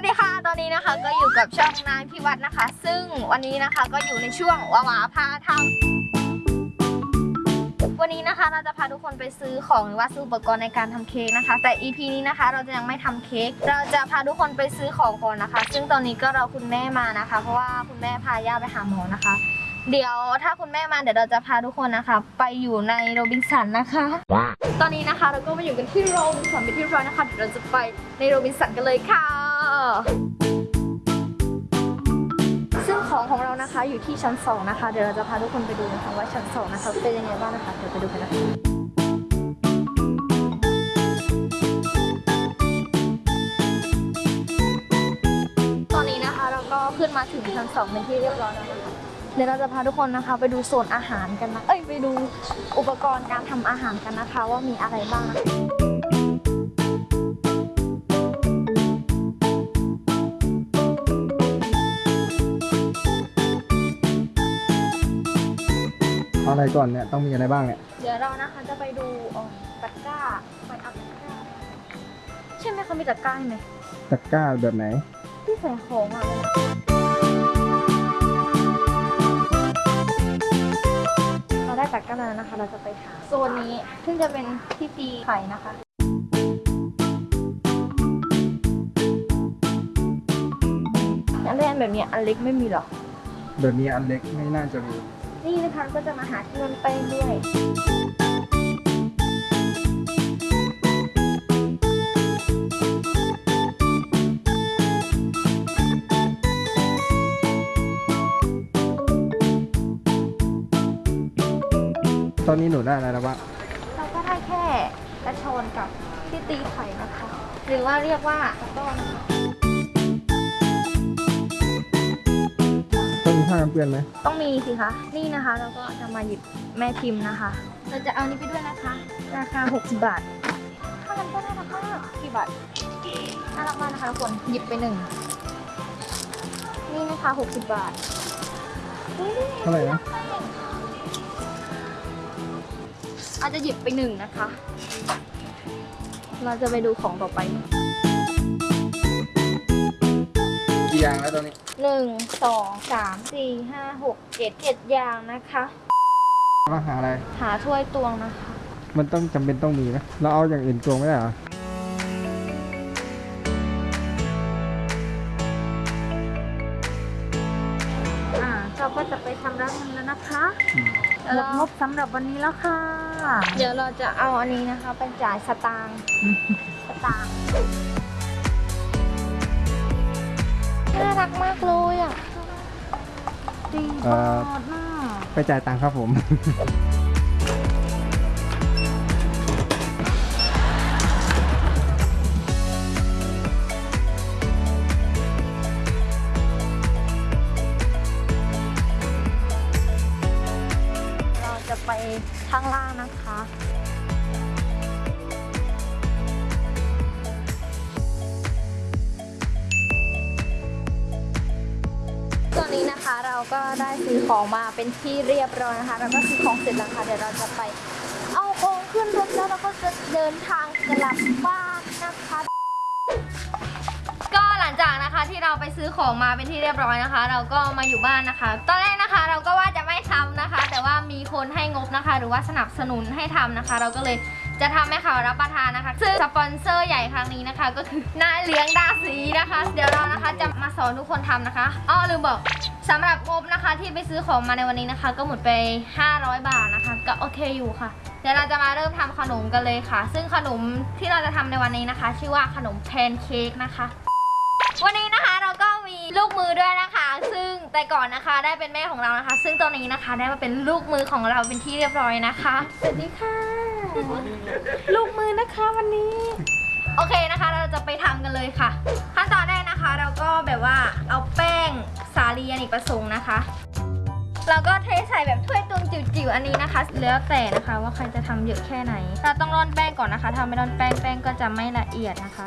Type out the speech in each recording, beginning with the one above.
วัสดีค่ะ ตอนนี้นะคะก็อยู่กับช่องนายพิวัฒน์นะคะ ซึ่งวันนี้นะคะก็อยู่ในช่วงวาวาพาทำวันนี้นะคะเราจะพาทุกคนไปซื้อของหรือว่าซื้ออุปกรณ์ในการทำเค้กนะคะ แต่ EP นี้นะคะเราจะยังไม่ทำเค้ก เราจะพาทุกคนไปซื้อของก่อนนะคะ ซึ่งตอนนี้ก็เรอคุณแม่มานะคะ เพราะว่าคุณแม่พาย่าไปหาหมอนะคะ เดี๋ยวถ้าคุณแม่มาเดี๋ยวเราจะพาทุกคนนะคะ ไปอยู่ในโรบินสันนะคะ ตอนนี้นะคะเราก็มาอยู่กันที่โรบินสันเป็นที่เรียบร้อยนะคะเดี๋ยวเราจะไปในโรบินสันกันเลยค่ะ ซึ่งของของเรานะคะอยู่ที่ชั้นสองนะคะ เดี๋ยวเราจะพาทุกคนไปดูนะคะว่าชั้นสองนะคะเป็นยังไงบ้างนะคะ เดี๋ยวไปดูกันนะคะตอนนี้นะคะเราก็ขึ้นมาถึงชั้นสองเป็นที่เรียบร้อยแล้วนะคะเดี๋ยวเราจะพาทุกคนนะคะ ไปดูโซนอาหารกันนะ เอ้ยไปดูอุปกรณ์การทำอาหารกันนะคะ ว่ามีอะไรบ้างนะคะ อาอะไรก่อนเนี่ยต้องมีอะไรบ้างเนี่ย เดี๋ยวเรานะคะจะไปดูเอ่อตะกร้าไปเอาตะกร้าใช่ไหมเขามีตะกร้าไหมตะกร้าแบบไหน ที่ใส่ของอะเราได้ตะกร้าแล้วนะคะ เราจะไปหาโซนนี้ซึ่งจะเป็นที่ตีไข่นะคะอันเล่นแบบนี้อันเล็กไม่มีหรอ แบบนี้อันเล็กไม่น่าจะมี นี่นะคะก็จะมาหาที่มันไปงด้วยตอนนี้หนูได้อะไรแล้วบ้างเราก็ได้แค่กระชอนกับที่ตีไข่นะคะ หรือว่าเรียกว่าตะก้อนนะคะ ต้องมีผ้ากันเปื้อนไหมต้องมีสิคะ นี่นะคะเราก็จะมาหยิบแม่พิมพ์นะคะ เราจะเอานี้ไปด้วยนะคะ ราคา 60 บาทถ้ามันก็น่ารักมากกี่บาทน่ารักมากนะคะทุกคนหยิบไปหนึ่ง นี่นะคะ 60 บาทอุ๊ยเท่าไหร่นะอาจจะหยิบไปหนึ่งนะคะ เราจะไปดูของต่อไป กี่อย่างแล้วตอนนี้ หนึ่งสองสามสี่ห้าหกเจ็ดเจ็ดอย่างนะคะ มาหาอะไร หาถ้วยตวงนะคะ มันต้องจำเป็นต้องมีไหมเราเอาอย่างอื่นตวงไม่ได้เหรออ่าเราก็จะไปทำร้านเงินแล้วนะคะอืมหมดงบสำหรับวันนี้แล้วค่ะ เดี๋ยวเราจะเอาอันนี้นะคะไปจ่ายสตางค์สตางค์ น่ารักมากเลยอะดีเอ่มากอมากไปจ่ายตังค์ครับผม เราจะไปข้างล่างนะคะ เราก็ได้ซื้อของมาเป็นที่เรียบร้อยนะคะ เราก็ซื้อของเสร็จแล้วค่ะ เดี๋ยวเราจะไป เอาของขึ้นรถแล้วเราก็จะเดินทางกลับบ้านนะคะ ก็หลังจากนะคะที่เราไปซื้อของมาเป็นที่เรียบร้อยนะคะ เราก็มาอยู่บ้านนะคะ ตอนแรกนะคะเราก็ว่าจะไม่ทำนะคะ แต่ว่ามีคนให้งบนะคะ หรือว่าสนับสนุนให้ทำนะคะ เราก็เลย จะทำให้เขารับประทานนะคะ ซึ่งสปอนเซอร์ใหญ่ครั้งนี้นะคะ ก็คือนายเลี้ยงดาสีนะคะ เดี๋ยวเรานะคะจะมาสอนทุกคนทำนะคะอ้อลืมบอกสำหรับงบนะคะที่ไปซื้อของมาในวันนี้นะคะ ก็หมดไป 500 บาทนะคะ ก็โอเคอยู่ค่ะ เดี๋ยวเราจะมาเริ่มทำขนมกันเลยค่ะ ซึ่งขนมที่เราจะทำในวันนี้นะคะ ชื่อว่าขนมแพนเค้กนะคะ วันนี้นะคะเราก็มีลูกมือด้วยนะคะ ซึ่งแต่ก่อนนะคะได้เป็นแม่ของเรานะคะ ซึ่งตอนนี้นะคะได้มาเป็นลูกมือของเราเป็นที่เรียบร้อยนะคะสวัสดีค่ะ ลูกมือนะคะวันนี้ โอเคนะคะ เราจะไปทำกันเลยค่ะ ขั้นตอนแรกนะคะ เราก็แบบว่าเอาแป้งสาลีอเนกประสงค์นะคะเราก็เทใส่แบบถ้วยตวงจิ๋วๆอันนี้นะคะ แล้วแต่นะคะว่าใครจะทำเยอะแค่ไหน เราต้องร่อนแป้งก่อนนะคะถ้าไม่ร่อนแป้งแป้งก็จะไม่ละเอียดนะคะ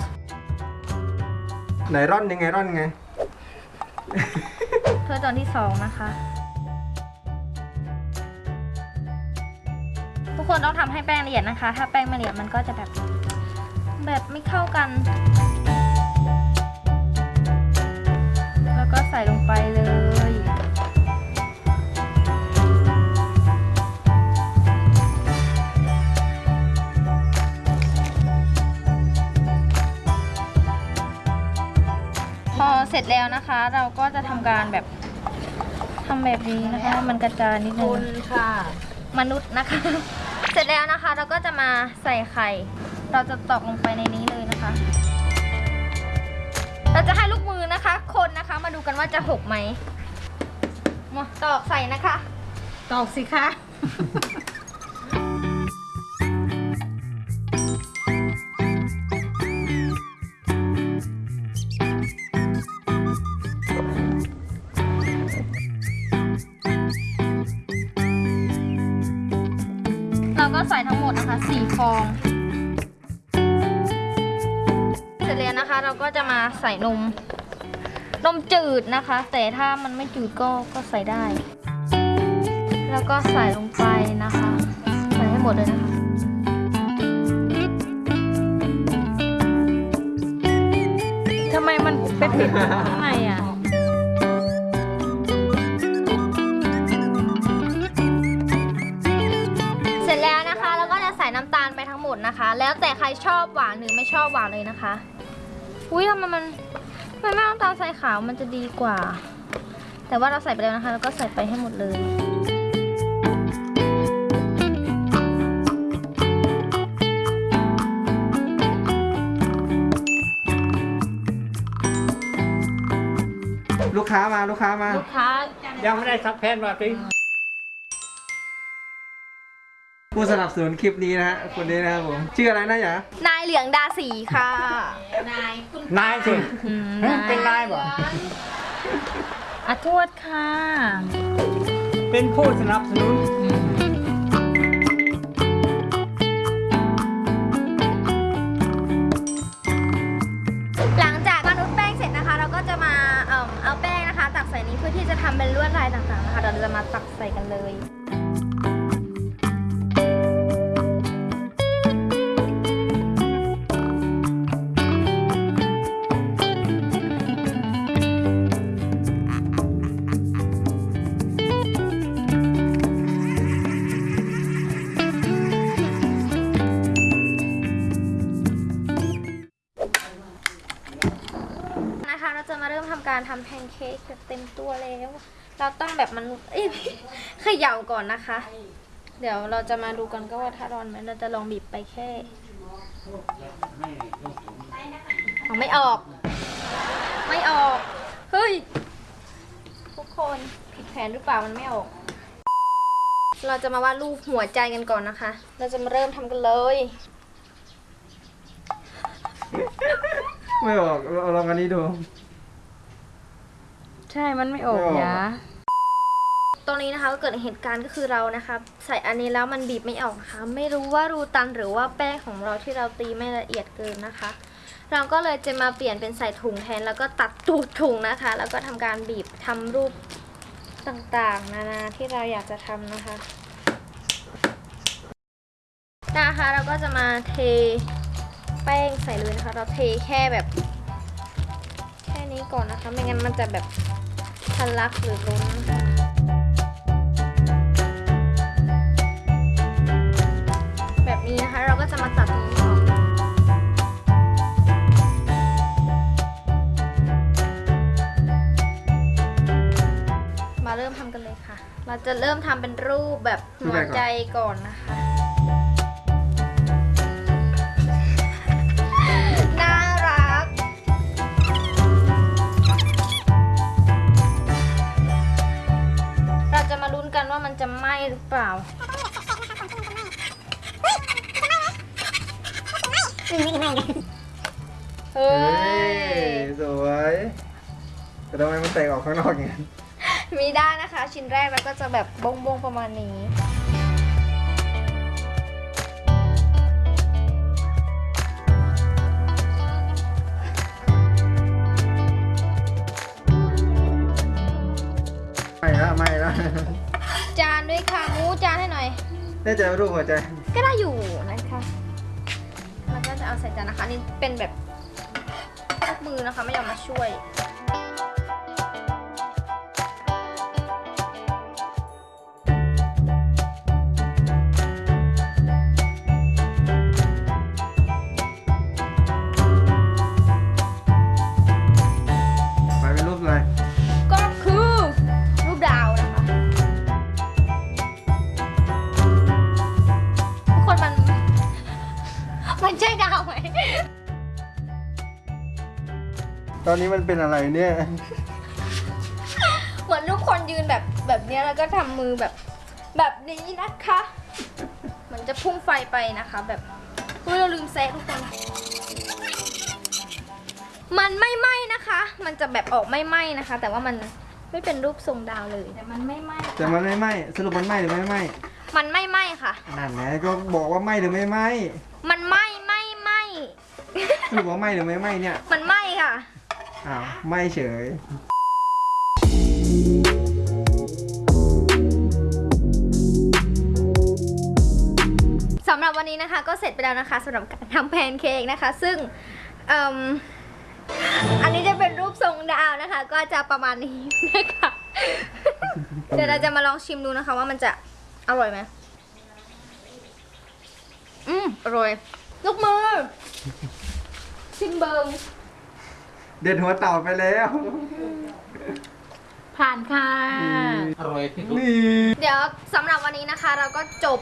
ไหนร่อนยังไงร่อนยังไงถ้วยตอนที่สองนะคะ ทุกคนต้องทำให้แป้งละเอียดนะคะ ถ้าแป้งไม่ละเอียดมันก็จะแบบแบบไม่เข้ากัน แล้วก็ใส่ลงไปเลยพอเสร็จแล้วนะคะ เราก็จะทำการแบบทำแบบนี้นะคะ มันกระจายนิดนึงคุณค่ะ มนุษย์นะคะ เสร็จแล้วนะคะ เราก็จะมาใส่ไข่ เราจะตอกลงไปในนี้เลยนะคะ เราจะให้ลูกมือนะคะ คนนะคะมาดูกันว่าจะหกไหมมาตอกใส่นะคะ ตอกสิคะ ก็ใส่ทั้งหมดนะคะสี่ฟอง เสร็จแล้วนะคะ เราก็จะมาใส่นม นมจืดนะคะ แต่ถ้ามันไม่จืดก็ก็ใส่ได้ แล้วก็ใส่ลงไปนะคะ ใส่ให้หมดเลยนะคะทำไมมันเป็นปิดข้างใอบหวานหรือไม่ชอบหวานเลยนะคะ อุ้ยทำไมมันทำไมไม่เอาน้ำตาลใส่ขาวมันจะดีกว่า แต่ว่าเราใส่ไปแล้วนะคะ แล้วก็ใส่ไปให้หมดเลยลูกค้ามาลูกค้ามา ลูกค้ายังไม่ได้ซักแพนมาสิ ผู้สนับสนุนคลิปนี้นะฮะคนนี้นะครับผมชื่ออะไรนะหยานายเหลืองดาสีค่ะ นายคุณนายสิอืมเฮ้ยเป็นนายบ่อาทวดค่ะ เป็นผู้สนับสนุน หลังจากมนุษย์แป้งเสร็จนะคะ เราก็จะมาเอิ่มเอาแป้งนะคะ ตักใส่นี้เพื่อที่จะทำเป็นลวดลายต่างๆนะคะเราจะมาตักใส่กันเลย การทำแพนเค้กเต็มตัวแล้ว เราต้องแบบมันเอ้ยเขย่าก่อนนะคะ เดี๋ยวเราจะมาดูกันก็ว่าถ้าร้อนไหมเราจะลองบีบไปแค่เอาไม่ออก ไม่ออก เฮ้ย ทุกคนผิดแผนหรือเปล่ามันไม่ออก เราจะมาวาดรูปหัวใจกันก่อนนะคะ เราจะมาเริ่มทำกันเลยไม่ออกเราลองอันนี้ดู ใช่มันไม่ออกไม่ออกยะตรงนี้นะคะก็เกิดเหตุการณ์ก็คือเรานะคะใส่อันนี้แล้วมันบีบไม่ออกนะคะไม่รู้ว่ารูตันหรือว่าแป้งของเราที่เราตีไม่ละเอียดเกินนะคะ เราก็เลยจะมาเปลี่ยนเป็นใส่ถุงแทน แล้วก็ตัดตูดถุงนะคะ แล้วก็ทำการบีบทำรูปต่างๆ นานาที่เราอยากจะทำนะคะนะคะเราก็จะมาเทแป้งใส่เลยนะคะ เราเทแค่แบบแค่ นี้ก่อนนะคะ ไม่งั้นมันจะแบบทะลักหรือล้นแบบนี้นะคะเราก็จะมาตัดตรงนี้ออกมาเริ่มทำกันเลยค่ะ เราจะเริ่มทำเป็นรูปแบบหัวใจก่อนนะคะ ข้างนอกอย่างนั้นมีได้นะคะ ชิ้นแรกเราก็จะแบบบงๆประมาณนี้ไม่ละไม่ละจานด้วยค่ะมูจานให้หน่อยแน่ใจว่ารูปหัวใจ ก็ได้อยู่นะคะแล้วก็จะเอาใส่จานนะคะนี่เป็นแบบลูกมือนะคะไม่ยอมมาช่วย อนนี้มันเป็นอะไรเนี่ย เหมือนทุกคนยืนแบบแบบเนี้ยแล้วก็ทำมือแบบแบบนี้นะคะ เหมือนจะพุ่งไฟไปนะคะ แบบเฮ้ยเราลืมแซะทุกคน มันไม่ไหม้นะคะ มันจะแบบออกไม่ไหม้นะคะ แต่ว่ามันไม่เป็นรูปทรงดาวเลยแต่มันไม่ไหม้แต่มันไม่ไหม้สรุปมันไหม้หรือไม่ไหม้มันไม่ไหม้ค่ะ นั่นไงก็บอกว่าไหม้หรือไม่ไหม้มันไหม้ไหม้ไหม้ สรุปว่าไหม้หรือไม่ไหม้เนี่ย มันไหม้ค่ะ อ้าวไหม้เฉย สำหรับวันนี้นะคะก็เสร็จไปแล้วนะคะสำหรับการทำแพนเค้กนะคะ ซึ่งเอิ่มอันนี้จะเป็นรูปทรงดาวนะคะ ก็จะประมาณนี้นะคะเดี๋ยวเราจะมาลองชิมดูนะคะ ว่ามันจะอร่อยไหมอืมอร่อย ลูกมือ ชิมเบิง เด็ดหัวเต่าไปแล้ว ผ่านค่ะ อร่อยที่สุด นี่เดี๋ยวสำหรับวันนี้นะคะ เราก็จบ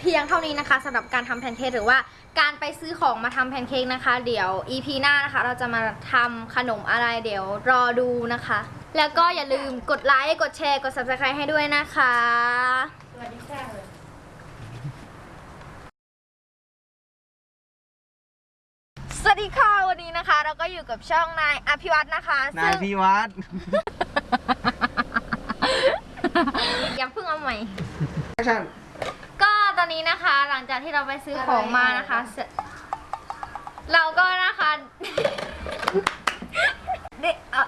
เพียงเท่านี้นะคะสำหรับการทำแพนเค้กหรือว่าการไปซื้อของมาทำแพนเค้กนะคะ เดี๋ยว EP หน้านะคะ เราจะมาทำขนมอะไรเดี๋ยวรอดูนะคะ แล้วก็อย่าลืมกดไลค์กดแชร์กด subscribe ให้ด้วยนะคะ สวัสดีค่ะ สวัสดีค่ะวันนี้นะคะ เราก็อยู่กับช่องนายอภิวัตนนะคะนายซึ่พี่วัด ยังเพิ่งเอาใหม่ก็ตอนนี้นะคะหลังจากที่เราไปซื้อของมานะคะเราก็นะคะเด็กเอ่อ